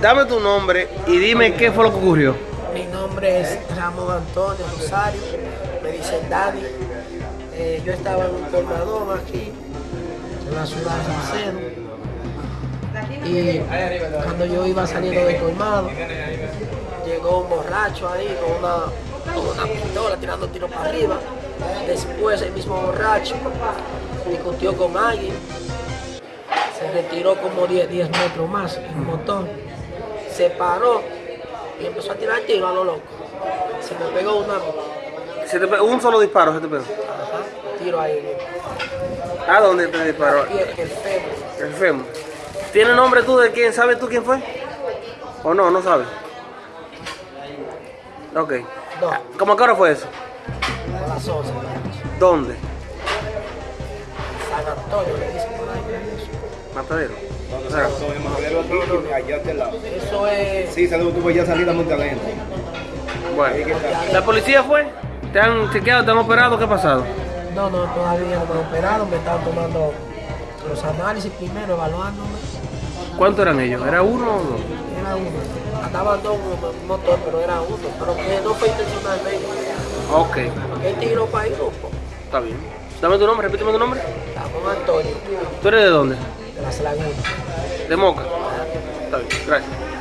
Dame tu nombre y dime qué fue lo que ocurrió. Mi nombre es Ramón Antonio Rosario, me dicen Dani. Eh, yo estaba en un colmadón aquí, en la ciudad de Salcedo. Y cuando yo iba saliendo del colmado, llegó un borracho ahí con una, con una pistola tirando tiros para arriba. Después el mismo borracho discutió con alguien, se retiró como 10, 10 metros más el motor, se paró y empezó a tirar tiro a lo loco. Se me pegó una Se te pe- un solo disparo se te pegó. ajá, tiro ahí, ¿A dónde te disparó? aquí el, fémur. El fémur. ¿Tiene nombre tú de quién? ¿Sabes tú quién fue? ¿O no? ¿No sabes? Ok. No, ¿Cómo a qué hora fue eso? a las 11. ¿Dónde? Dicen por ahí. Matadero. O sea, allá lado. Eso es. Sí, saludos, tuve ya salida a Montalento. bueno. ¿La policía fue? ¿Te han chequeado? ¿Te han operado? ¿Qué ha pasado? No, no, todavía no me han operado, me están tomando los análisis primero, evaluándome. ¿Cuántos eran ellos? ¿Era uno o dos? Era uno. Andaban dos un motor, pero era uno. Pero que no fue intencionalmente. Ok, Él tiró para ir grupo. está bien. Dame tu nombre, repíteme tu nombre. Ramón Antonio, ¿Tú eres de dónde? de las lagunas. De Moca. Está bien, gracias.